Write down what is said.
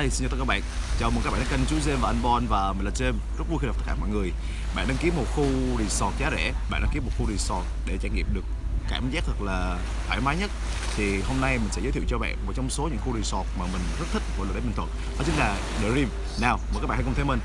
Hi, xin chào tất cả các bạn. Chào mừng các bạn đến kênh chú James và anh Bon và mình là James. Rất vui khi gặp tất cả mọi người. Bạn đăng ký một khu resort giá rẻ. Bạn đăng ký một khu resort để trải nghiệm được cảm giác thật là thoải mái nhất. Thì hôm nay mình sẽ giới thiệu cho bạn một trong số những khu resort mà mình rất thích của là để Bình Thuận Đó chính là The Rim. Nào, mời các bạn hãy cùng theo mình.